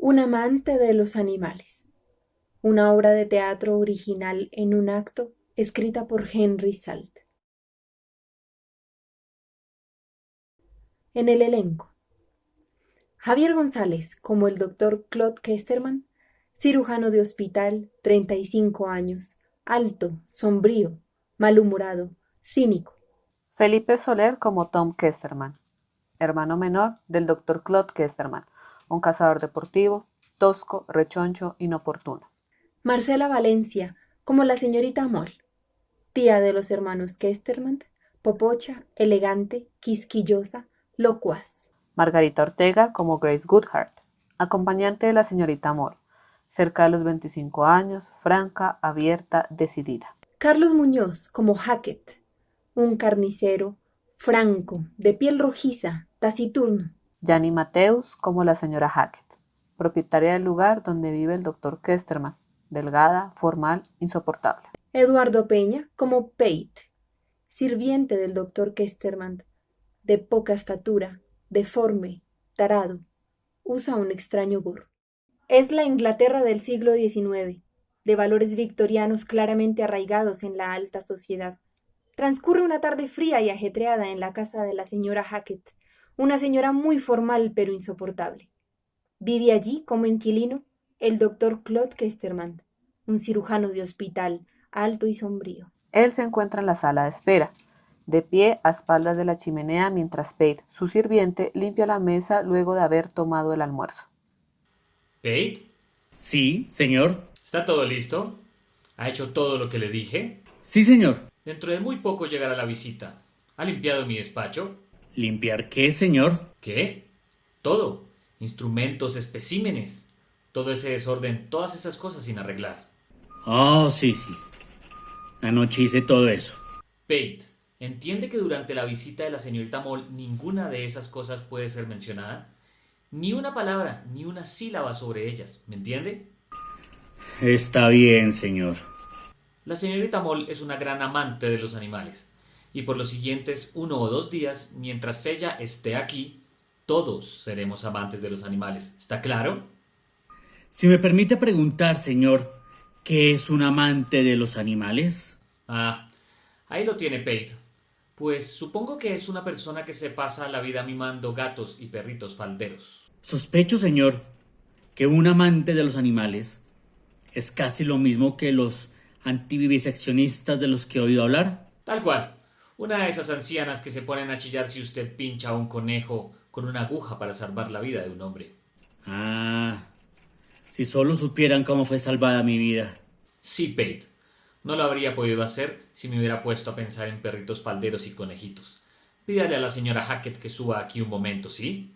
Un amante de los animales. Una obra de teatro original en un acto escrita por Henry Salt. En el elenco. Javier González como el doctor Claude Kesterman, cirujano de hospital, 35 años, alto, sombrío, malhumorado, cínico. Felipe Soler como Tom Kesterman, hermano menor del doctor Claude Kesterman, un cazador deportivo, tosco, rechoncho, inoportuno. Marcela Valencia como la señorita Moll, tía de los hermanos Kesterman, popocha, elegante, quisquillosa, locuaz. Margarita Ortega como Grace Goodhart, acompañante de la señorita Moore, cerca de los 25 años, franca, abierta, decidida. Carlos Muñoz como Hackett, un carnicero, franco, de piel rojiza, taciturno. Yanni Mateus como la señora Hackett, propietaria del lugar donde vive el doctor Kesterman, delgada, formal, insoportable. Eduardo Peña como Pate, sirviente del doctor Kesterman, de poca estatura, deforme, tarado, usa un extraño gorro. Es la Inglaterra del siglo XIX, de valores victorianos claramente arraigados en la alta sociedad. Transcurre una tarde fría y ajetreada en la casa de la señora Hackett, una señora muy formal pero insoportable. Vive allí como inquilino el doctor Claude Kesterman, un cirujano de hospital, alto y sombrío. Él se encuentra en la sala de espera, de pie a espaldas de la chimenea mientras Pate, su sirviente, limpia la mesa luego de haber tomado el almuerzo. ¿Pate? Sí, señor. ¿Está todo listo? ¿Ha hecho todo lo que le dije? Sí, señor. Dentro de muy poco llegará la visita. ¿Ha limpiado mi despacho? ¿Limpiar qué, señor? ¿Qué? Todo. Instrumentos, especímenes. Todo ese desorden, todas esas cosas sin arreglar. Oh, sí, sí. Anoche hice todo eso. Pate, ¿entiende que durante la visita de la señorita Moll ninguna de esas cosas puede ser mencionada? Ni una palabra, ni una sílaba sobre ellas, ¿me entiende? Está bien, señor. La señorita Moll es una gran amante de los animales, y por los siguientes uno o dos días, mientras ella esté aquí, todos seremos amantes de los animales. ¿Está claro? Si me permite preguntar, señor, ¿qué es un amante de los animales? Ah, ahí lo tiene Pate. Pues supongo que es una persona que se pasa la vida mimando gatos y perritos falderos. Sospecho, señor, que un amante de los animales es casi lo mismo que los antiviviseccionistas de los que he oído hablar. Tal cual. Una de esas ancianas que se ponen a chillar si usted pincha a un conejo con una aguja para salvar la vida de un hombre. Ah, si solo supieran cómo fue salvada mi vida. Sí, Pate. No lo habría podido hacer si me hubiera puesto a pensar en perritos falderos y conejitos. Pídale a la señora Hackett que suba aquí un momento, ¿sí?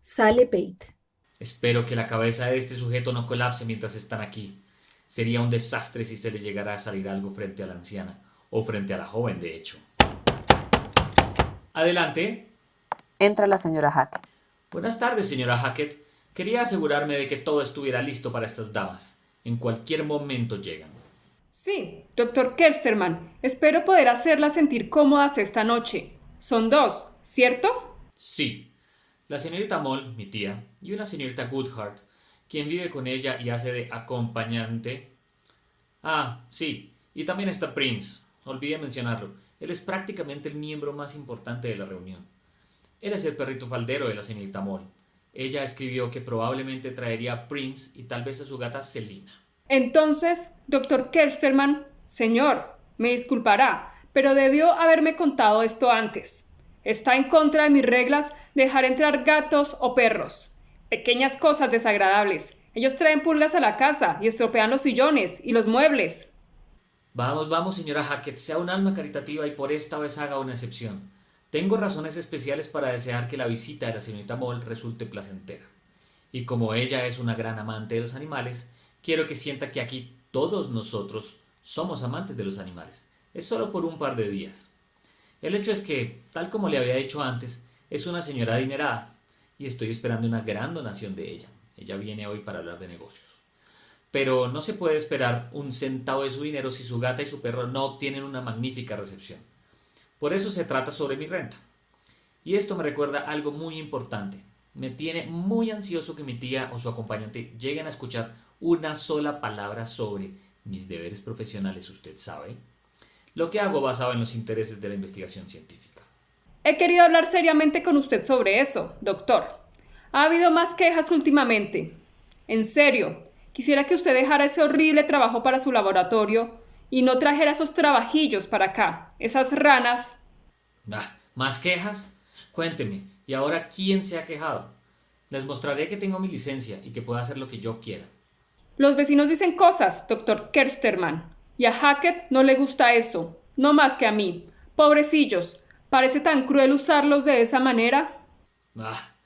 Sale Pate. Espero que la cabeza de este sujeto no colapse mientras están aquí. Sería un desastre si se le llegara a salir algo frente a la anciana, o frente a la joven, de hecho. Adelante. Entra la señora Hackett. Buenas tardes, señora Hackett. Quería asegurarme de que todo estuviera listo para estas damas. En cualquier momento llegan. Sí, doctor Kersterman. Espero poder hacerlas sentir cómodas esta noche. Son dos, ¿cierto? Sí. La señorita Moll, mi tía, y una señorita Goodhart, quien vive con ella y hace de acompañante. Ah, sí, y también está Prince. Olvidé mencionarlo. Él es prácticamente el miembro más importante de la reunión. Él es el perrito faldero de la señorita Moll. Ella escribió que probablemente traería a Prince y tal vez a su gata Selina. Entonces, doctor Kersterman, señor, me disculpará, pero debió haberme contado esto antes. Está en contra de mis reglas dejar entrar gatos o perros. Pequeñas cosas desagradables. Ellos traen pulgas a la casa y estropean los sillones y los muebles. Vamos, vamos, señora Hackett, sea un alma caritativa y por esta vez haga una excepción. Tengo razones especiales para desear que la visita de la señorita Moll resulte placentera. Y como ella es una gran amante de los animales, quiero que sienta que aquí todos nosotros somos amantes de los animales. Es solo por un par de días. El hecho es que, tal como le había dicho antes, es una señora adinerada y estoy esperando una gran donación de ella. Ella viene hoy para hablar de negocios. Pero no se puede esperar un centavo de su dinero si su gata y su perro no obtienen una magnífica recepción. Por eso se trata sobre mi renta. Y esto me recuerda algo muy importante. Me tiene muy ansioso que mi tía o su acompañante lleguen a escuchar una sola palabra sobre mis deberes profesionales, usted sabe. Lo que hago basado en los intereses de la investigación científica. He querido hablar seriamente con usted sobre eso, doctor. Ha habido más quejas últimamente. En serio, quisiera que usted dejara ese horrible trabajo para su laboratorio y no trajera esos trabajillos para acá, esas ranas. Ah, ¿Más quejas? Cuénteme, ¿y ahora quién se ha quejado? Les mostraré que tengo mi licencia y que puedo hacer lo que yo quiera. Los vecinos dicen cosas, doctor Kersterman, y a Hackett no le gusta eso, no más que a mí. Pobrecillos, parece tan cruel usarlos de esa manera. Ah,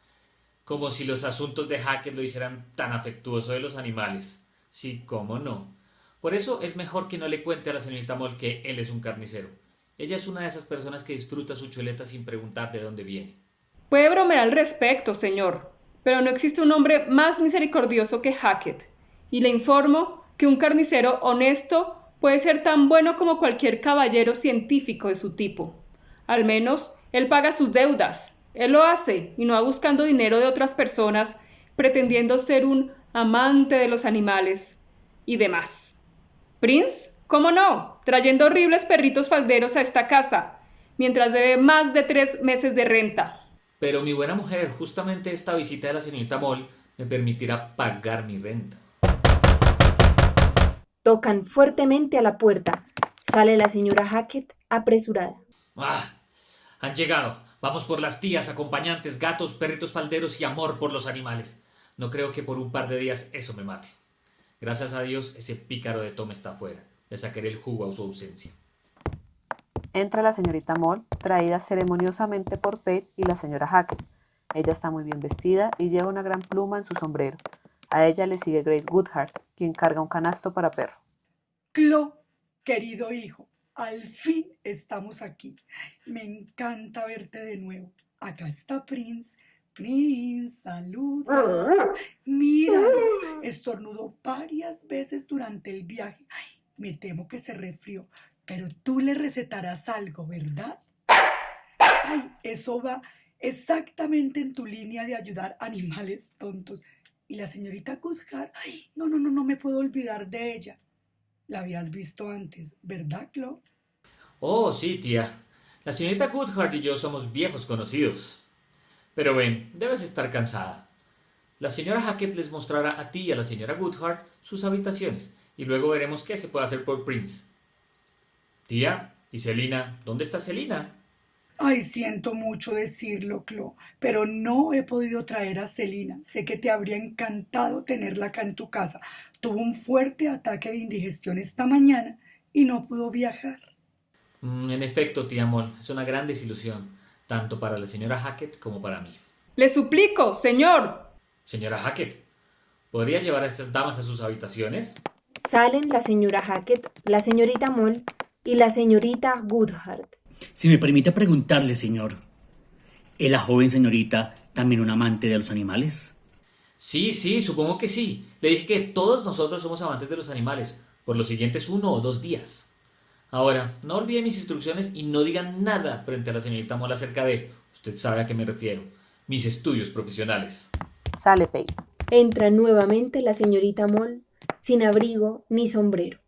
como si los asuntos de Hackett lo hicieran tan afectuoso de los animales. Sí, cómo no. Por eso es mejor que no le cuente a la señorita Moll que él es un carnicero. Ella es una de esas personas que disfruta su chuleta sin preguntar de dónde viene. Puede bromear al respecto, señor, pero no existe un hombre más misericordioso que Hackett. Y le informo que un carnicero honesto puede ser tan bueno como cualquier caballero científico de su tipo. Al menos él paga sus deudas. Él lo hace y no va buscando dinero de otras personas, pretendiendo ser un amante de los animales y demás. Prince, ¿cómo no? Trayendo horribles perritos falderos a esta casa, mientras debe más de tres meses de renta. Pero mi buena mujer, justamente esta visita de la señorita Moll me permitirá pagar mi renta. Tocan fuertemente a la puerta. Sale la señora Hackett apresurada. ¡Ah! Han llegado. Vamos por las tías, acompañantes, gatos, perritos falderos y amor por los animales. No creo que por un par de días eso me mate. Gracias a Dios ese pícaro de Tom está afuera. Le sacaré el jugo a su ausencia. Entra la señorita Moll, traída ceremoniosamente por Pate y la señora Hackett. Ella está muy bien vestida y lleva una gran pluma en su sombrero. A ella le sigue Grace Goodhart, quien carga un canasto para perro. Clo, querido hijo, al fin estamos aquí. Me encanta verte de nuevo. Acá está Prince. Prince, saluda. Míralo, estornudó varias veces durante el viaje. Ay, me temo que se resfrió, pero tú le recetarás algo, ¿verdad? Ay, eso va exactamente en tu línea de ayudar animales tontos. Y la señorita Goodhart, ay, no, no, no, no me puedo olvidar de ella. La habías visto antes, ¿verdad, Clo? Oh, sí, tía. La señorita Goodhart y yo somos viejos conocidos. Pero ven, debes estar cansada. La señora Hackett les mostrará a ti y a la señora Goodhart sus habitaciones, y luego veremos qué se puede hacer por Prince. Tía, ¿y Selina? ¿Dónde está Selina? Ay, siento mucho decirlo, Clo, pero no he podido traer a Celina. Sé que te habría encantado tenerla acá en tu casa. Tuvo un fuerte ataque de indigestión esta mañana y no pudo viajar. Mm, en efecto, tía Moll, es una gran desilusión, tanto para la señora Hackett como para mí. Le suplico, señor. Señora Hackett, ¿podría llevar a estas damas a sus habitaciones? Salen la señora Hackett, la señorita Moll y la señorita Goodhart. Si me permite preguntarle, señor, ¿es la joven señorita también un amante de los animales? Sí, sí, supongo que sí. Le dije que todos nosotros somos amantes de los animales, por los siguientes uno o dos días. Ahora, no olviden mis instrucciones y no digan nada frente a la señorita Moll acerca de, usted sabe a qué me refiero, mis estudios profesionales. Sale Pate. Entra nuevamente la señorita Moll, sin abrigo ni sombrero.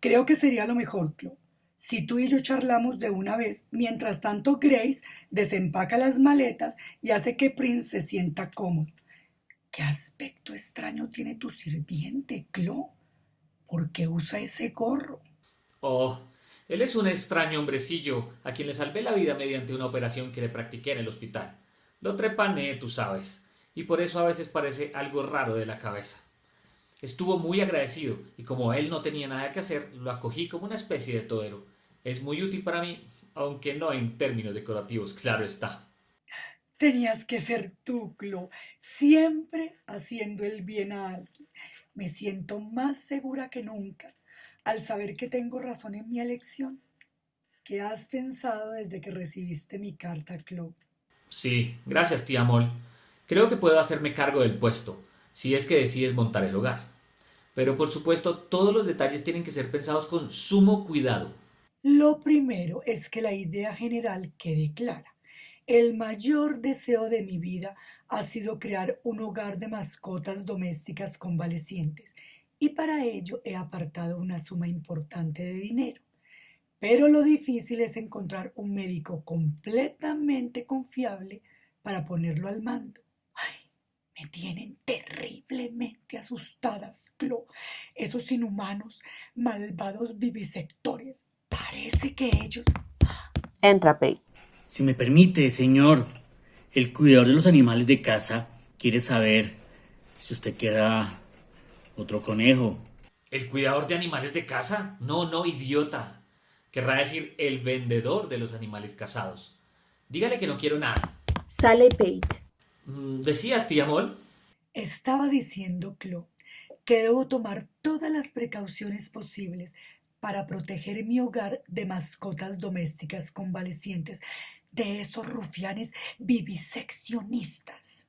Creo que sería lo mejor, Clo. Si tú y yo charlamos de una vez, mientras tanto Grace desempaca las maletas y hace que Prince se sienta cómodo. ¿Qué aspecto extraño tiene tu sirviente, Clo? ¿Por qué usa ese gorro? Oh, él es un extraño hombrecillo a quien le salvé la vida mediante una operación que le practiqué en el hospital. Lo trepané, tú sabes, y por eso a veces parece algo raro de la cabeza. Estuvo muy agradecido y como él no tenía nada que hacer, lo acogí como una especie de todero. Es muy útil para mí, aunque no en términos decorativos, claro está. Tenías que ser tú, Clo, siempre haciendo el bien a alguien. Me siento más segura que nunca al saber que tengo razón en mi elección. ¿Qué has pensado desde que recibiste mi carta, Clo? Sí, gracias, tía Moll. Creo que puedo hacerme cargo del puesto, si es que decides montar el hogar. Pero por supuesto, todos los detalles tienen que ser pensados con sumo cuidado. Lo primero es que la idea general quede clara. El mayor deseo de mi vida ha sido crear un hogar de mascotas domésticas convalecientes y para ello he apartado una suma importante de dinero. Pero lo difícil es encontrar un médico completamente confiable para ponerlo al mando. Ay, me tienen terriblemente asustadas, Clo. Esos inhumanos, malvados vivisectores. Parece que ellos... Entra Pei. Si me permite, señor, el cuidador de los animales de casa quiere saber si usted queda otro conejo. ¿El cuidador de animales de casa? No, no, idiota. Querrá decir el vendedor de los animales casados. Dígale que no quiero nada. Sale Pate. Mm, ¿Decías, tía Mol? Estaba diciendo Clo que debo tomar todas las precauciones posibles para proteger mi hogar de mascotas domésticas convalecientes, de esos rufianes viviseccionistas.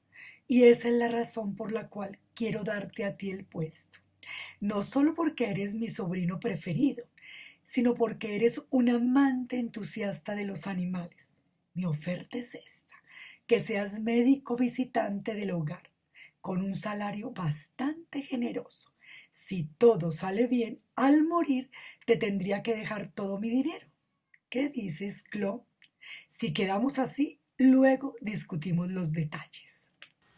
Y esa es la razón por la cual quiero darte a ti el puesto. No solo porque eres mi sobrino preferido, sino porque eres un amante entusiasta de los animales. Mi oferta es esta, que seas médico visitante del hogar, con un salario bastante generoso. Si todo sale bien, al morir te tendría que dejar todo mi dinero. ¿Qué dices, Clo? Si quedamos así, luego discutimos los detalles.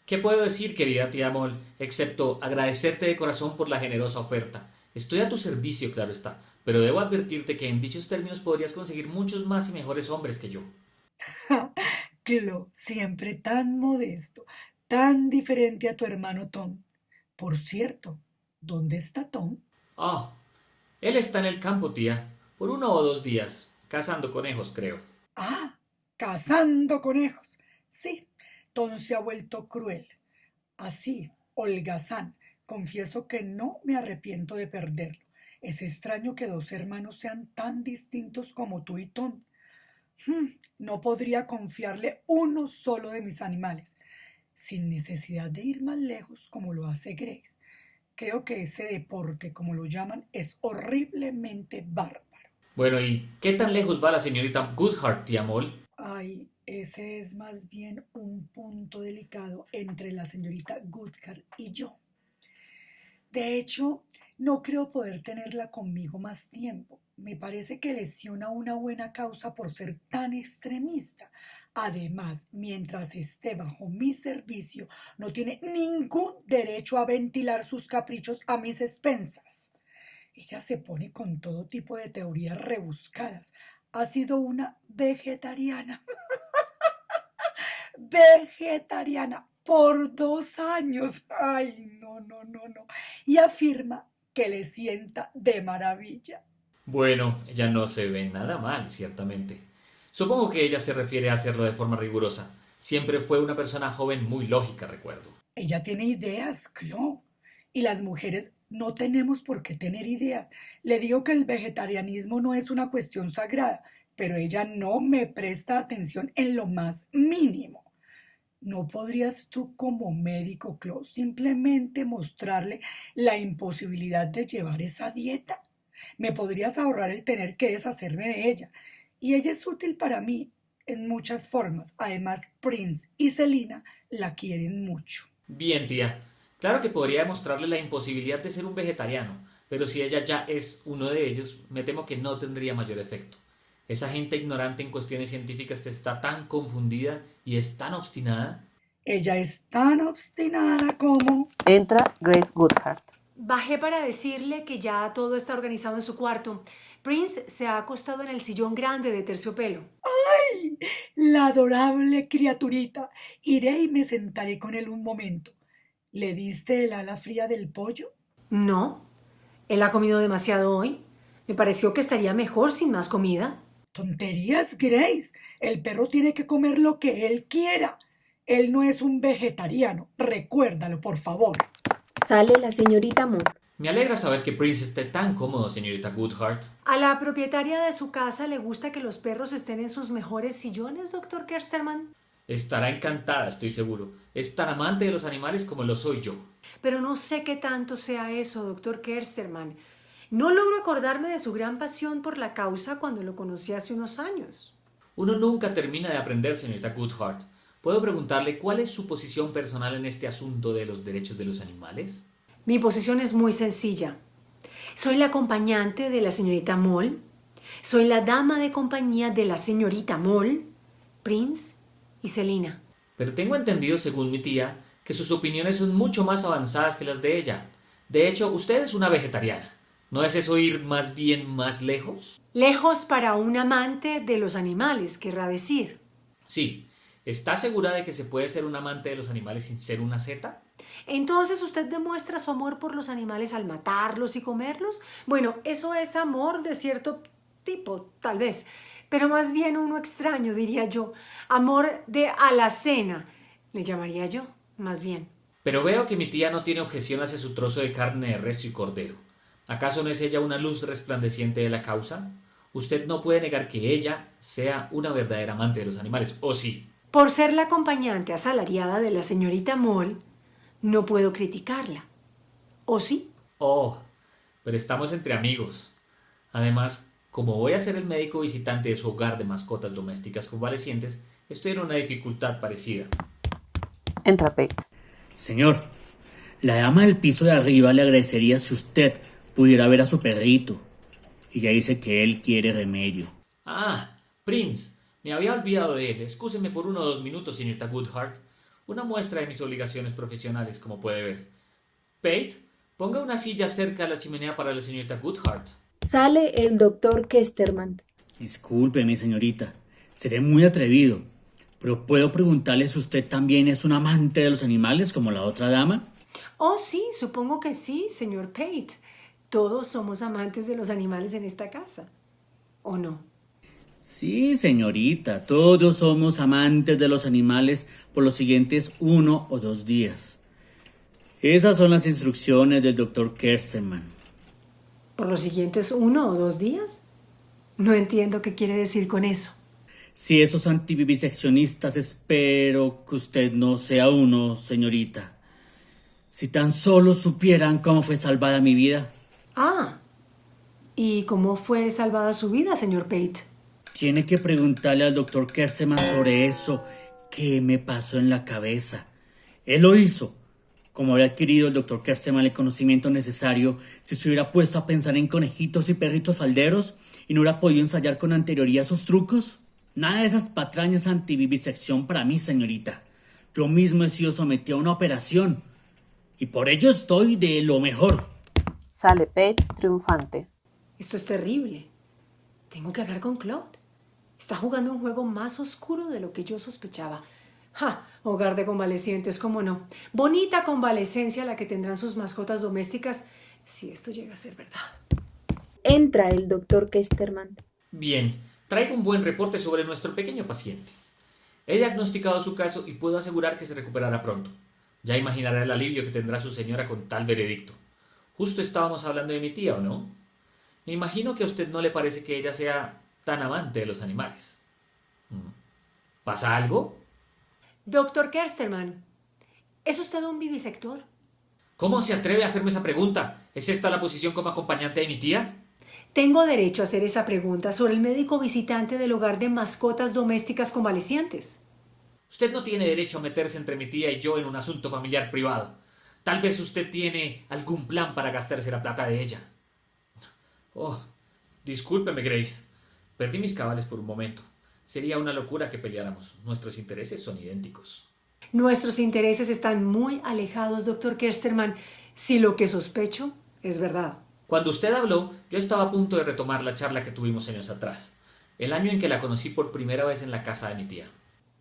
¿Qué puedo decir, querida tía Mol, excepto agradecerte de corazón por la generosa oferta? Estoy a tu servicio, claro está, pero debo advertirte que en dichos términos podrías conseguir muchos más y mejores hombres que yo. Clo, siempre tan modesto, tan diferente a tu hermano Tom. Por cierto, ¿dónde está Tom? Ah, él está en el campo, tía, por uno o dos días, cazando conejos, creo. Ah, cazando conejos. Sí, Tom se ha vuelto cruel. Así, holgazán, confieso que no me arrepiento de perderlo. Es extraño que dos hermanos sean tan distintos como tú y Tom. Hmm, no podría confiarle uno solo de mis animales, sin necesidad de ir más lejos como lo hace Grace. Creo que ese deporte, como lo llaman, es horriblemente bárbaro. Bueno, ¿y qué tan lejos va la señorita Goodhart, tía Mol? Ay, ese es más bien un punto delicado entre la señorita Goodhart y yo. De hecho, no creo poder tenerla conmigo más tiempo. Me parece que lesiona una buena causa por ser tan extremista. Además, mientras esté bajo mi servicio, no tiene ningún derecho a ventilar sus caprichos a mis expensas. Ella se pone con todo tipo de teorías rebuscadas. Ha sido una vegetariana. vegetariana por dos años. Ay, no, no, no, no. Y afirma que le sienta de maravilla. Bueno, ella no se ve nada mal, ciertamente. Supongo que ella se refiere a hacerlo de forma rigurosa. Siempre fue una persona joven muy lógica, recuerdo. Ella tiene ideas, Clo. Y las mujeres no tenemos por qué tener ideas. Le digo que el vegetarianismo no es una cuestión sagrada, pero ella no me presta atención en lo más mínimo. ¿No podrías tú como médico, Clo, simplemente mostrarle la imposibilidad de llevar esa dieta? Me podrías ahorrar el tener que deshacerme de ella. Y ella es útil para mí en muchas formas. Además, Prince y Selina la quieren mucho. Bien, tía. Claro que podría mostrarle la imposibilidad de ser un vegetariano, pero si ella ya es uno de ellos, me temo que no tendría mayor efecto. Esa gente ignorante en cuestiones científicas está tan confundida y es tan obstinada. Ella es tan obstinada como... Entra Grace Goodhart. Bajé para decirle que ya todo está organizado en su cuarto. Prince se ha acostado en el sillón grande de terciopelo. ¡Ay! La adorable criaturita. Iré y me sentaré con él un momento. ¿Le diste el ala fría del pollo? No. Él ha comido demasiado hoy. Me pareció que estaría mejor sin más comida. Tonterías, Grace. El perro tiene que comer lo que él quiera. Él no es un vegetariano. Recuérdalo, por favor. Sale la señorita Moore. Me alegra saber que Prince esté tan cómodo, señorita Goodhart. A la propietaria de su casa le gusta que los perros estén en sus mejores sillones, doctor Kersterman. Estará encantada, estoy seguro. Es tan amante de los animales como lo soy yo. Pero no sé qué tanto sea eso, doctor Kersterman. No logro acordarme de su gran pasión por la causa cuando lo conocí hace unos años. Uno nunca termina de aprender, señorita Goodhart. ¿Puedo preguntarle cuál es su posición personal en este asunto de los derechos de los animales? Mi posición es muy sencilla. Soy la acompañante de la señorita Moll. Soy la dama de compañía de la señorita Moll, Prince y Selina. Pero tengo entendido, según mi tía, que sus opiniones son mucho más avanzadas que las de ella. De hecho, usted es una vegetariana. ¿No es eso ir más bien más lejos? Lejos para un amante de los animales, querrá decir. Sí. ¿Está segura de que se puede ser un amante de los animales sin ser una zeta? Entonces usted demuestra su amor por los animales al matarlos y comerlos. Bueno, eso es amor de cierto tipo, tal vez, pero más bien uno extraño, diría yo. Amor de alacena, le llamaría yo, más bien. Pero veo que mi tía no tiene objeción hacia su trozo de carne de res y cordero. ¿Acaso no es ella una luz resplandeciente de la causa? Usted no puede negar que ella sea una verdadera amante de los animales, ¿o sí? Por ser la acompañante asalariada de la señorita Moll, no puedo criticarla. ¿O sí? Oh, pero estamos entre amigos. Además, como voy a ser el médico visitante de su hogar de mascotas domésticas convalecientes, estoy en una dificultad parecida. Entra Pate. Señor, la dama del piso de arriba le agradecería si usted pudiera ver a su perrito. Y ya dice que él quiere remedio. Ah, Prince. Me había olvidado de él. Excúseme por uno o dos minutos, señorita Goodhart. Una muestra de mis obligaciones profesionales, como puede ver. Pate, ponga una silla cerca de la chimenea para la señorita Goodhart. Sale el doctor Kesterman. Discúlpeme, señorita. Seré muy atrevido. Pero puedo preguntarle si usted también es un amante de los animales como la otra dama. Oh, sí, supongo que sí, señor Pate. Todos somos amantes de los animales en esta casa. ¿O no? Sí, señorita, todos somos amantes de los animales por los siguientes uno o dos días. Esas son las instrucciones del doctor Kerseman. ¿Por los siguientes uno o dos días? No entiendo qué quiere decir con eso. Si esos antiviviseccionistas espero que usted no sea uno, señorita. Si tan solo supieran cómo fue salvada mi vida. Ah, ¿y cómo fue salvada su vida, señor Pate? Tiene que preguntarle al doctor Kerseman sobre eso que me pasó en la cabeza. Él lo hizo. Como habría adquirido el doctor Kerseman el conocimiento necesario si se hubiera puesto a pensar en conejitos y perritos falderos y no hubiera podido ensayar con anterioridad sus trucos. Nada de esas patrañas antivivisección para mí, señorita. Yo mismo he sido sometido a una operación. Y por ello estoy de lo mejor. Sale Pate triunfante. Esto es terrible. Tengo que hablar con Claude. Está jugando un juego más oscuro de lo que yo sospechaba. ¡Ja! Hogar de convalecientes, cómo no. Bonita convalecencia la que tendrán sus mascotas domésticas si esto llega a ser verdad. Entra el doctor Kesterman. Bien, traigo un buen reporte sobre nuestro pequeño paciente. He diagnosticado su caso y puedo asegurar que se recuperará pronto. Ya imaginará el alivio que tendrá su señora con tal veredicto. Justo estábamos hablando de mi tía, ¿o no? Me imagino que a usted no le parece que ella sea tan amante de los animales. Mm. ¿Pasa algo? Doctor Kersterman, ¿es usted un vivisector? ¿Cómo se atreve a hacerme esa pregunta? ¿Es esta la posición como acompañante de mi tía? Tengo derecho a hacer esa pregunta sobre el médico visitante del hogar de mascotas domésticas convalecientes. Usted no tiene derecho a meterse entre mi tía y yo en un asunto familiar privado. Tal vez usted tiene algún plan para gastarse la plata de ella. Oh, discúlpeme, Grace. Perdí mis cabales por un momento. Sería una locura que peleáramos. Nuestros intereses son idénticos. Nuestros intereses están muy alejados, doctor Kersterman, si lo que sospecho es verdad. Cuando usted habló, yo estaba a punto de retomar la charla que tuvimos años atrás, el año en que la conocí por primera vez en la casa de mi tía.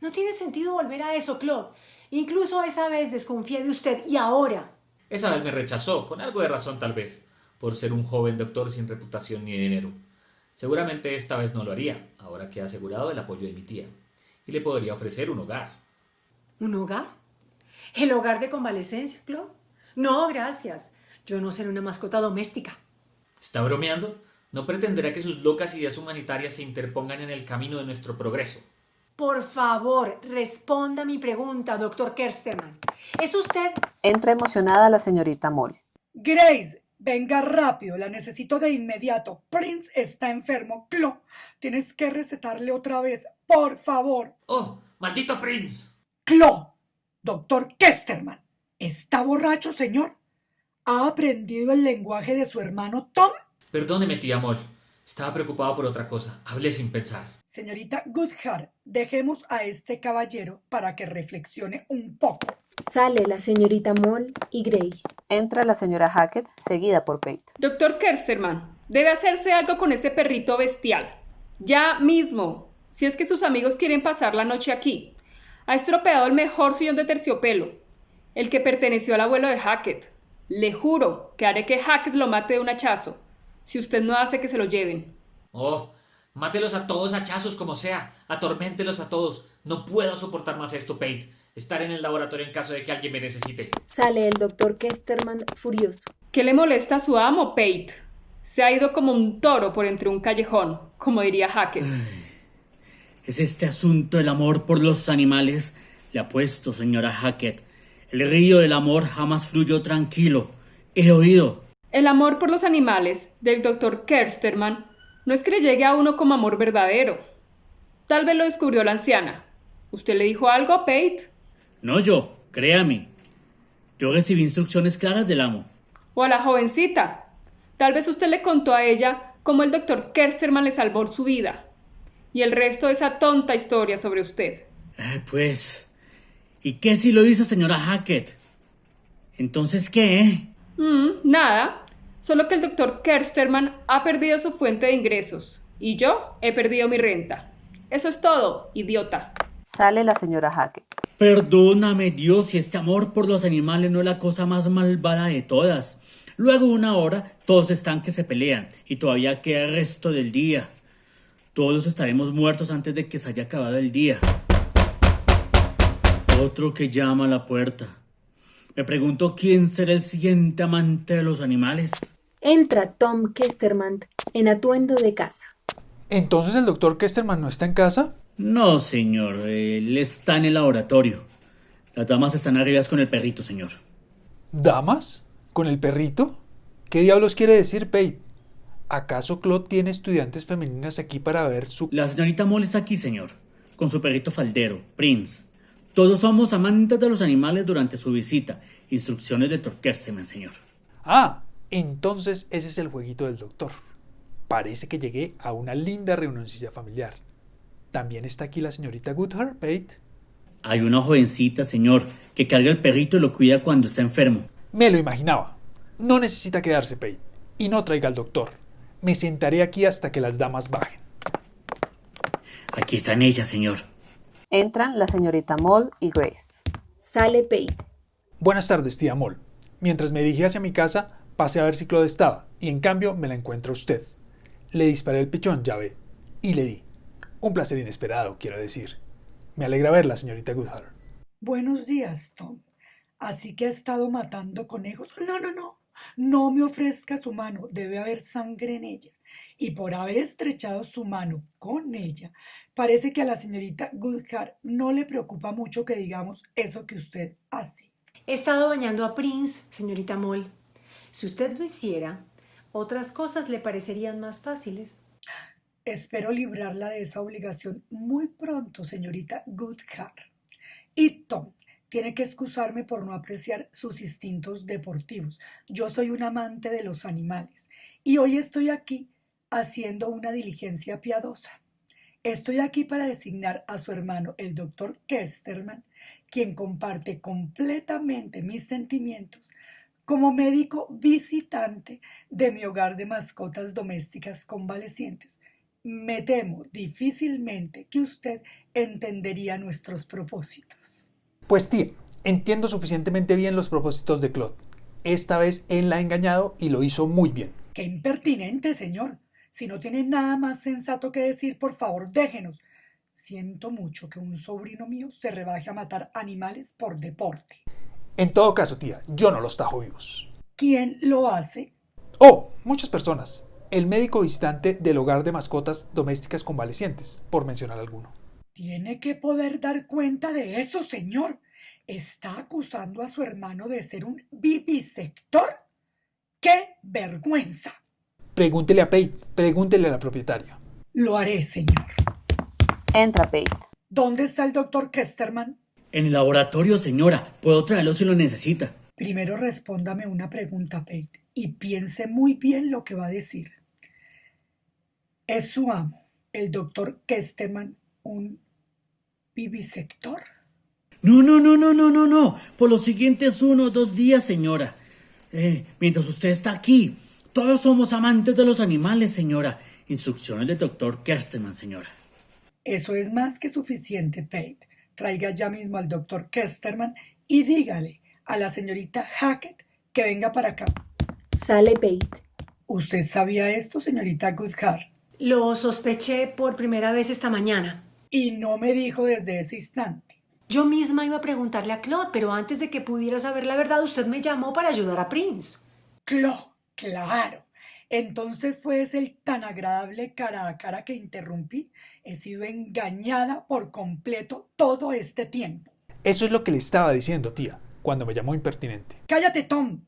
No tiene sentido volver a eso, Claude. Incluso esa vez desconfié de usted y ahora. Esa vez me rechazó, con algo de razón tal vez, por ser un joven doctor sin reputación ni dinero. Seguramente esta vez no lo haría, ahora que ha asegurado el apoyo de mi tía, y le podría ofrecer un hogar. ¿Un hogar? ¿El hogar de convalecencia, Claude? No, gracias. Yo no seré una mascota doméstica. ¿Está bromeando? No pretenderá que sus locas ideas humanitarias se interpongan en el camino de nuestro progreso. Por favor, responda a mi pregunta, doctor Kersterman. ¿Es usted... Entra emocionada la señorita Moll. Grace, Venga rápido, la necesito de inmediato. Prince está enfermo. Clo, tienes que recetarle otra vez, por favor. ¡Oh, maldito Prince! Clo, doctor Kesterman, ¿está borracho, señor? ¿Ha aprendido el lenguaje de su hermano Tom? Perdóneme, tía Moll. Estaba preocupado por otra cosa. Hablé sin pensar. Señorita Goodhart, dejemos a este caballero para que reflexione un poco. Sale la señorita Moll y Grace. Entra la señora Hackett, seguida por Pate. Doctor Kersterman, debe hacerse algo con ese perrito bestial. Ya mismo, si es que sus amigos quieren pasar la noche aquí. Ha estropeado el mejor sillón de terciopelo, el que perteneció al abuelo de Hackett. Le juro que haré que Hackett lo mate de un hachazo, si usted no hace que se lo lleven. Oh, mátelos a todos hachazos como sea. Atorméntelos a todos. No puedo soportar más esto, Pate. Estar en el laboratorio en caso de que alguien me necesite. Sale el doctor Kesterman furioso. ¿Qué le molesta a su amo, Pate? Se ha ido como un toro por entre un callejón, como diría Hackett. ¿Es este asunto el amor por los animales? Le apuesto, señora Hackett. El río del amor jamás fluyó tranquilo. He oído. El amor por los animales del doctor Kersterman no es que le llegue a uno como amor verdadero. Tal vez lo descubrió la anciana. ¿Usted le dijo algo a Pate? No yo, créame. Yo recibí instrucciones claras del amo. ¿O a la jovencita? Tal vez usted le contó a ella cómo el doctor Kersterman le salvó su vida. Y el resto de esa tonta historia sobre usted. Eh, pues. ¿Y qué si lo hizo, señora Hackett? Entonces, ¿qué? Mm, nada. Solo que el doctor Kersterman ha perdido su fuente de ingresos. Y yo he perdido mi renta. Eso es todo, idiota. Sale la señora Hackett. Perdóname, Dios, si este amor por los animales no es la cosa más malvada de todas. Luego, una hora, todos están que se pelean y todavía queda el resto del día. Todos estaremos muertos antes de que se haya acabado el día. Otro que llama a la puerta. Me pregunto quién será el siguiente amante de los animales. Entra Tom Kesterman en atuendo de casa. ¿Entonces el doctor Kesterman no está en casa? No, señor. Él está en el laboratorio. Las damas están arriba con el perrito, señor. ¿Damas? ¿Con el perrito? ¿Qué diablos quiere decir Pate? ¿Acaso Claude tiene estudiantes femeninas aquí para ver su... La señorita Moll está aquí, señor. Con su perrito faldero, Prince. Todos somos amantes de los animales durante su visita. Instrucciones de Dr. Kerseman, señor. Ah, entonces ese es el jueguito del doctor. Parece que llegué a una linda reunioncilla familiar. ¿También está aquí la señorita Goodhart, Pate? Hay una jovencita, señor, que carga el perrito y lo cuida cuando está enfermo. Me lo imaginaba. No necesita quedarse, Pate. Y no traiga al doctor. Me sentaré aquí hasta que las damas bajen. Aquí están ellas, señor. Entran la señorita Moll y Grace. Sale Pate. Buenas tardes, tía Moll. Mientras me dirigí hacia mi casa, pasé a ver si Claude estaba, y en cambio me la encuentra usted. Le disparé el pichón, ya ve, y le di. Un placer inesperado, quiero decir. Me alegra verla, señorita Goodhart. Buenos días, Tom. Así que ha estado matando conejos. No, no, no. No me ofrezca su mano. Debe haber sangre en ella. Y por haber estrechado su mano con ella, parece que a la señorita Goodhart no le preocupa mucho que digamos eso que usted hace. He estado bañando a Prince, señorita Moll. Si usted lo hiciera, otras cosas le parecerían más fáciles. Espero librarla de esa obligación muy pronto, señorita Goodhart. Y Tom, tiene que excusarme por no apreciar sus instintos deportivos. Yo soy un amante de los animales y hoy estoy aquí haciendo una diligencia piadosa. Estoy aquí para designar a su hermano, el doctor Kesterman, quien comparte completamente mis sentimientos como médico visitante de mi hogar de mascotas domésticas convalecientes. Me temo difícilmente que usted entendería nuestros propósitos. Pues tía, entiendo suficientemente bien los propósitos de Claude. Esta vez él la ha engañado y lo hizo muy bien. ¡Qué impertinente, señor! Si no tiene nada más sensato que decir, por favor, déjenos. Siento mucho que un sobrino mío se rebaje a matar animales por deporte. En todo caso, tía, yo no los tajo vivos. ¿Quién lo hace? Oh, muchas personas. El médico visitante del hogar de mascotas domésticas convalecientes, por mencionar alguno. Tiene que poder dar cuenta de eso, señor. ¿Está acusando a su hermano de ser un vivisector? ¡Qué vergüenza! Pregúntele a Pate, pregúntele a la propietaria. Lo haré, señor. Entra Pate. ¿Dónde está el doctor Kesterman? En el laboratorio, señora. Puedo traerlo si lo necesita. Primero respóndame una pregunta, Pate, y piense muy bien lo que va a decir. ¿Es su amo, el doctor Kesterman, un vivisector? No, no, no, no, no, no, no. Por los siguientes uno o dos días, señora. Eh, mientras usted está aquí, todos somos amantes de los animales, señora. Instrucciones del doctor Kersteman, señora. Eso es más que suficiente, Pate. Traiga ya mismo al doctor Kesterman y dígale a la señorita Hackett que venga para acá. Sale Pate. ¿Usted sabía esto, señorita Goodhart? Lo sospeché por primera vez esta mañana. Y no me dijo desde ese instante. Yo misma iba a preguntarle a Claude, pero antes de que pudiera saber la verdad, usted me llamó para ayudar a Prince. Claude, claro. Entonces fue ese el tan agradable cara a cara que interrumpí. He sido engañada por completo todo este tiempo. Eso es lo que le estaba diciendo, tía, cuando me llamó impertinente. Cállate, Tom.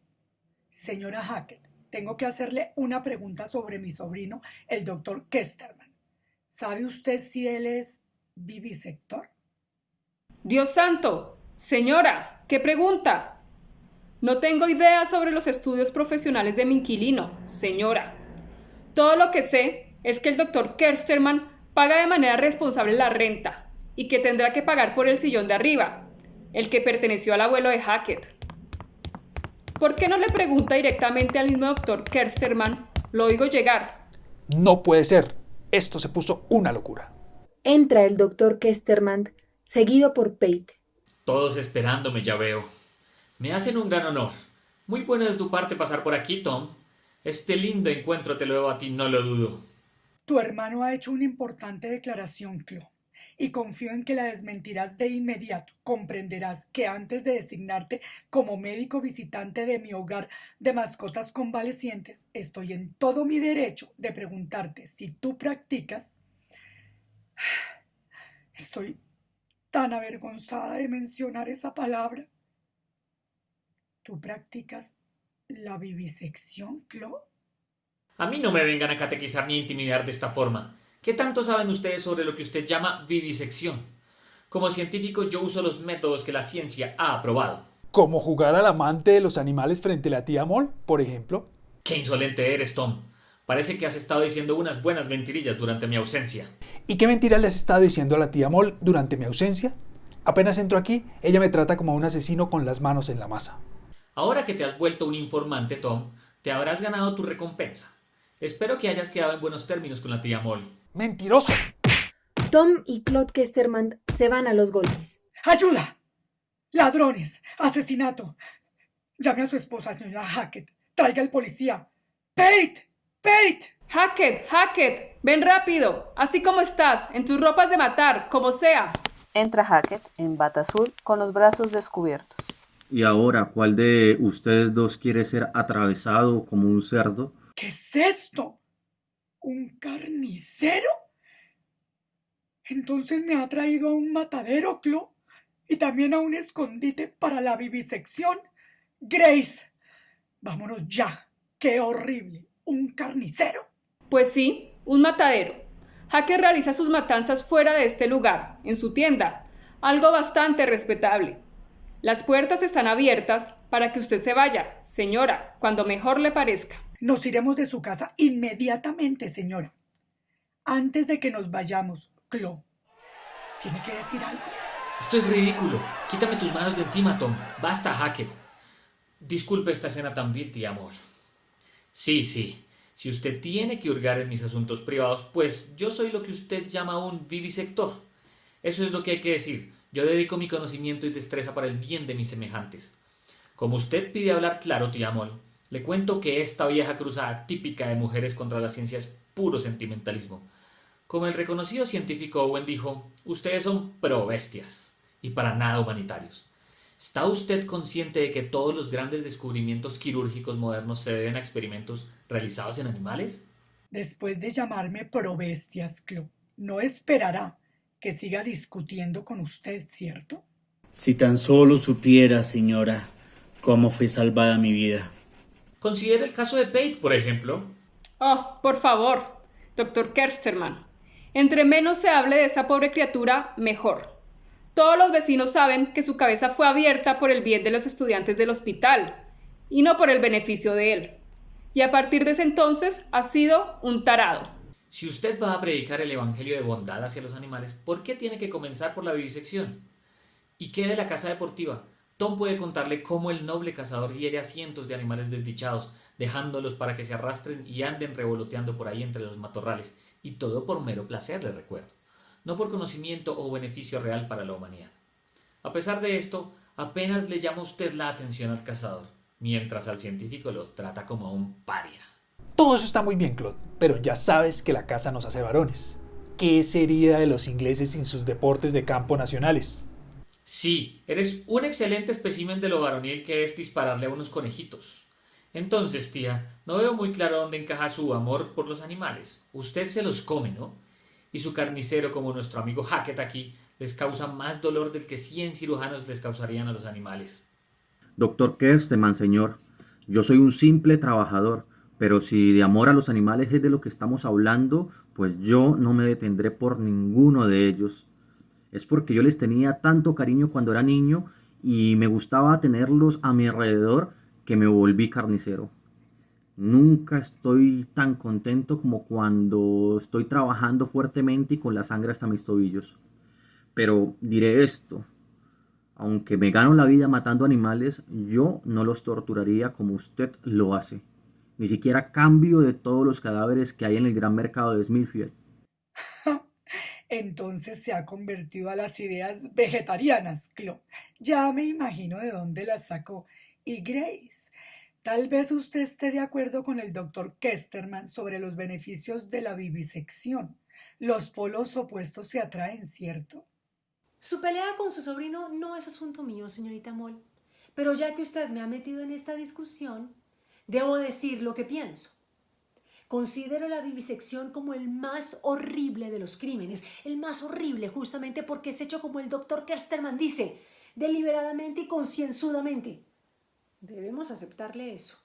Señora Hackett, tengo que hacerle una pregunta sobre mi sobrino, el doctor Kesterman. ¿Sabe usted si él es vivisector? Dios santo. Señora, ¿qué pregunta? No tengo idea sobre los estudios profesionales de mi inquilino, señora. Todo lo que sé es que el doctor Kersterman paga de manera responsable la renta y que tendrá que pagar por el sillón de arriba, el que perteneció al abuelo de Hackett. ¿Por qué no le pregunta directamente al mismo doctor Kersterman? Lo oigo llegar. No puede ser. Esto se puso una locura. Entra el doctor Kesterman, seguido por Pate. Todos esperándome, ya veo. Me hacen un gran honor. Muy bueno de tu parte pasar por aquí, Tom. Este lindo encuentro te lo debo a ti, no lo dudo. Tu hermano ha hecho una importante declaración, Clo, y confío en que la desmentirás de inmediato. Comprenderás que antes de designarte como médico visitante de mi hogar de mascotas convalecientes, estoy en todo mi derecho de preguntarte si tú practicas. Estoy tan avergonzada de mencionar esa palabra. ¿Tú practicas la vivisección, Clo? A mí no me vengan a catequizar ni a intimidar de esta forma. ¿Qué tanto saben ustedes sobre lo que usted llama vivisección? Como científico yo uso los métodos que la ciencia ha aprobado. ¿Como jugar al amante de los animales frente a la tía Moll, por ejemplo? Qué insolente eres, Tom. Parece que has estado diciendo unas buenas mentirillas durante mi ausencia. ¿Y qué mentira le has estado diciendo a la tía Moll durante mi ausencia? Apenas entro aquí, ella me trata como a un asesino con las manos en la masa. Ahora que te has vuelto un informante, Tom, te habrás ganado tu recompensa. Espero que hayas quedado en buenos términos con la tía Moll. ¡Mentiroso! Tom y Claude Kesterman se van a los golpes. ¡Ayuda! ¡Ladrones! ¡Asesinato! Llame a su esposa, señora Hackett. Traiga al policía. ¡Pate! ¡Pate! Hackett, Hackett, ven rápido, así como estás, en tus ropas de matar, como sea. Entra Hackett en bata azul con los brazos descubiertos. ¿Y ahora cuál de ustedes dos quiere ser atravesado como un cerdo? ¿Qué es esto? ¿Un carnicero? Entonces me ha traído a un matadero, Clo, y también a un escondite para la vivisección. Grace, vámonos ya. ¡Qué horrible! ¿Un carnicero? Pues sí, un matadero. Hackett realiza sus matanzas fuera de este lugar, en su tienda, algo bastante respetable. Las puertas están abiertas para que usted se vaya, señora, cuando mejor le parezca. Nos iremos de su casa inmediatamente, señora. Antes de que nos vayamos, Clo, ¿tiene que decir algo? Esto es ridículo. Quítame tus manos de encima, Tom. Basta, Hackett. Disculpe esta escena tan vil, tía amor. Sí, sí. Si usted tiene que hurgar en mis asuntos privados, pues yo soy lo que usted llama un vivisector. Eso es lo que hay que decir. Yo dedico mi conocimiento y destreza para el bien de mis semejantes. Como usted pide hablar claro, tía Moll, le cuento que esta vieja cruzada típica de mujeres contra la ciencia es puro sentimentalismo. Como el reconocido científico Owen dijo, ustedes son pro bestias y para nada humanitarios. ¿Está usted consciente de que todos los grandes descubrimientos quirúrgicos modernos se deben a experimentos realizados en animales? Después de llamarme pro bestias, Clo, no esperará que siga discutiendo con usted, ¿cierto? Si tan solo supiera, señora, cómo fue salvada mi vida. Considere el caso de Pate, por ejemplo. Oh, por favor, doctor Kersterman. Entre menos se hable de esa pobre criatura, mejor. Todos los vecinos saben que su cabeza fue abierta por el bien de los estudiantes del hospital y no por el beneficio de él. Y a partir de ese entonces ha sido un tarado. Si usted va a predicar el Evangelio de bondad hacia los animales, ¿por qué tiene que comenzar por la vivisección? ¿Y qué de la casa deportiva? Tom puede contarle cómo el noble cazador hiere a cientos de animales desdichados, dejándolos para que se arrastren y anden revoloteando por ahí entre los matorrales, y todo por mero placer, le recuerdo, no por conocimiento o beneficio real para la humanidad. A pesar de esto, apenas le llama usted la atención al cazador, mientras al científico lo trata como a un paria. Todo eso está muy bien, Claude, pero ya sabes que la casa nos hace varones. ¿Qué sería de los ingleses sin sus deportes de campo nacionales? Sí, eres un excelente espécimen de lo varonil que es dispararle a unos conejitos. Entonces, tía, no veo muy claro dónde encaja su amor por los animales. Usted se los come, ¿no? Y su carnicero, como nuestro amigo Hackett aquí, les causa más dolor del que cien cirujanos les causarían a los animales. Doctor Kersteman, señor, yo soy un simple trabajador, pero si de amor a los animales es de lo que estamos hablando, pues yo no me detendré por ninguno de ellos. Es porque yo les tenía tanto cariño cuando era niño y me gustaba tenerlos a mi alrededor que me volví carnicero. Nunca estoy tan contento como cuando estoy trabajando fuertemente y con la sangre hasta mis tobillos. Pero diré esto, aunque me gano la vida matando animales, yo no los torturaría como usted lo hace. Ni siquiera cambio de todos los cadáveres que hay en el gran mercado de Smithfield. Entonces se ha convertido a las ideas vegetarianas, Clo. Ya me imagino de dónde las sacó. Y Grace, tal vez usted esté de acuerdo con el doctor Kesterman sobre los beneficios de la vivisección. Los polos opuestos se atraen, ¿cierto? Su pelea con su sobrino no es asunto mío, señorita Moll. Pero ya que usted me ha metido en esta discusión, debo decir lo que pienso. Considero la vivisección como el más horrible de los crímenes, el más horrible justamente porque es hecho como el doctor Kersterman dice, deliberadamente y concienzudamente. Debemos aceptarle eso.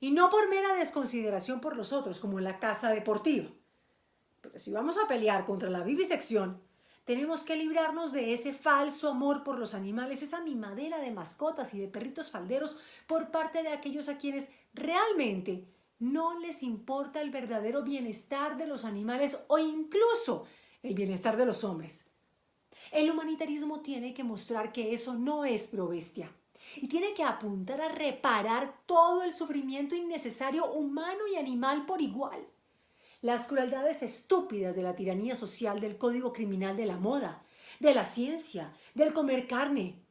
Y no por mera desconsideración por los otros, como en la casa deportiva. Pero si vamos a pelear contra la vivisección, tenemos que librarnos de ese falso amor por los animales, esa mimadera de mascotas y de perritos falderos por parte de aquellos a quienes realmente no les importa el verdadero bienestar de los animales o incluso el bienestar de los hombres. El humanitarismo tiene que mostrar que eso no es probestia y tiene que apuntar a reparar todo el sufrimiento innecesario humano y animal por igual. Las crueldades estúpidas de la tiranía social del código criminal de la moda, de la ciencia, del comer carne.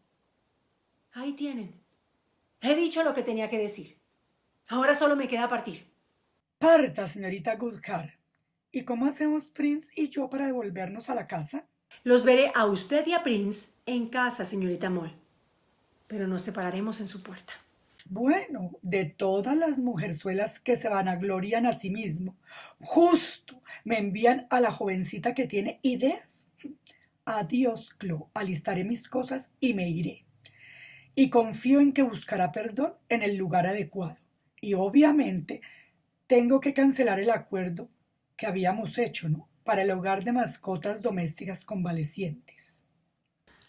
Ahí tienen. He dicho lo que tenía que decir. Ahora solo me queda partir. Parta, señorita Goodhart. ¿Y cómo hacemos Prince y yo para devolvernos a la casa? Los veré a usted y a Prince en casa, señorita Moll. Pero nos separaremos en su puerta. Bueno, de todas las mujerzuelas que se vanaglorian a sí mismo, justo me envían a la jovencita que tiene ideas. Adiós, Clo, alistaré mis cosas y me iré. Y confío en que buscará perdón en el lugar adecuado. Y obviamente tengo que cancelar el acuerdo que habíamos hecho, ¿no? Para el hogar de mascotas domésticas convalecientes.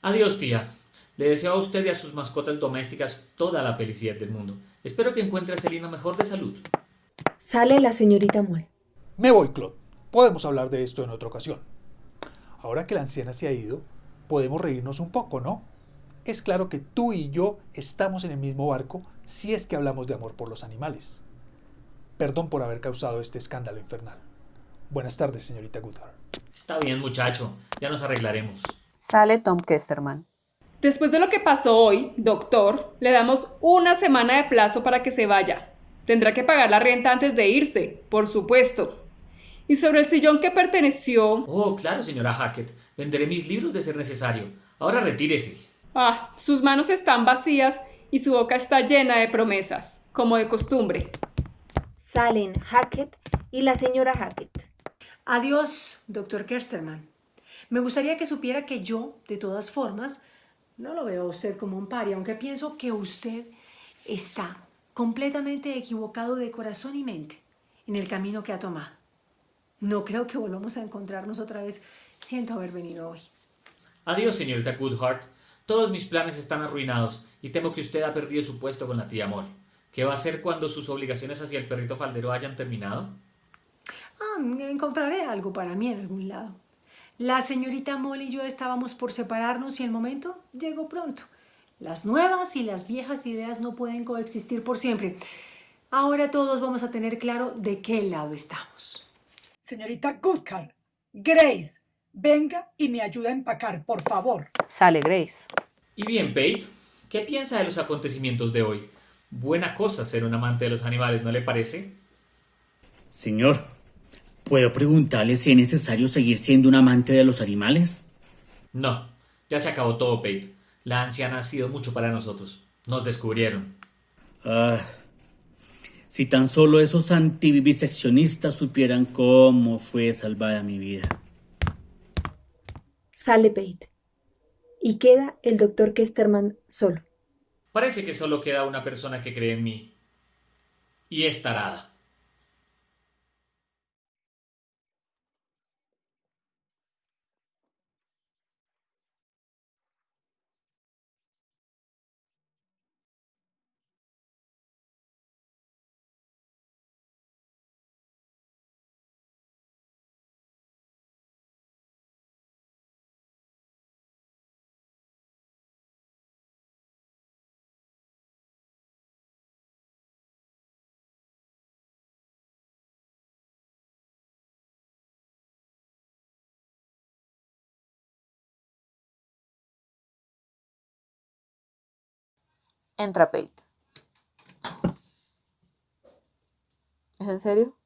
Adiós, tía. Le deseo a usted y a sus mascotas domésticas toda la felicidad del mundo. Espero que encuentre a Selina mejor de salud. Sale la señorita Moll. Me voy, Claude. Podemos hablar de esto en otra ocasión. Ahora que la anciana se ha ido, podemos reírnos un poco, ¿no? Es claro que tú y yo estamos en el mismo barco si es que hablamos de amor por los animales. Perdón por haber causado este escándalo infernal. Buenas tardes, señorita Goodhart. Está bien, muchacho. Ya nos arreglaremos. Sale Tom Kesterman. Después de lo que pasó hoy, doctor, le damos una semana de plazo para que se vaya. Tendrá que pagar la renta antes de irse, por supuesto. Y sobre el sillón que perteneció... Oh, claro, señora Hackett. Venderé mis libros de ser necesario. Ahora retírese. Ah, sus manos están vacías y su boca está llena de promesas, como de costumbre. Salen Hackett y la señora Hackett. Adiós, doctor Kersterman. Me gustaría que supiera que yo, de todas formas, no lo veo a usted como un paria, aunque pienso que usted está completamente equivocado de corazón y mente en el camino que ha tomado. No creo que volvamos a encontrarnos otra vez. Siento haber venido hoy. Adiós, señorita Goodhart. Todos mis planes están arruinados y temo que usted ha perdido su puesto con la tía Molly. ¿Qué va a hacer cuando sus obligaciones hacia el perrito faldero hayan terminado? Ah, encontraré algo para mí en algún lado. La señorita Molly y yo estábamos por separarnos y el momento llegó pronto. Las nuevas y las viejas ideas no pueden coexistir por siempre. Ahora todos vamos a tener claro de qué lado estamos. Señorita Goodhart, Grace, venga y me ayuda a empacar, por favor. Sale Grace. Y bien, Pate, ¿qué piensa de los acontecimientos de hoy? Buena cosa ser un amante de los animales, ¿no le parece? Señor, ¿puedo preguntarle si es necesario seguir siendo un amante de los animales? No, ya se acabó todo, Pate. La anciana ha sido mucho para nosotros. Nos descubrieron. Ah, si tan solo esos antiviviseccionistas supieran cómo fue salvada mi vida. Sale Pate. Y queda el doctor Kesterman solo. Parece que solo queda una persona que cree en mí. Y es tarada. Entra Pate. ¿Es en serio?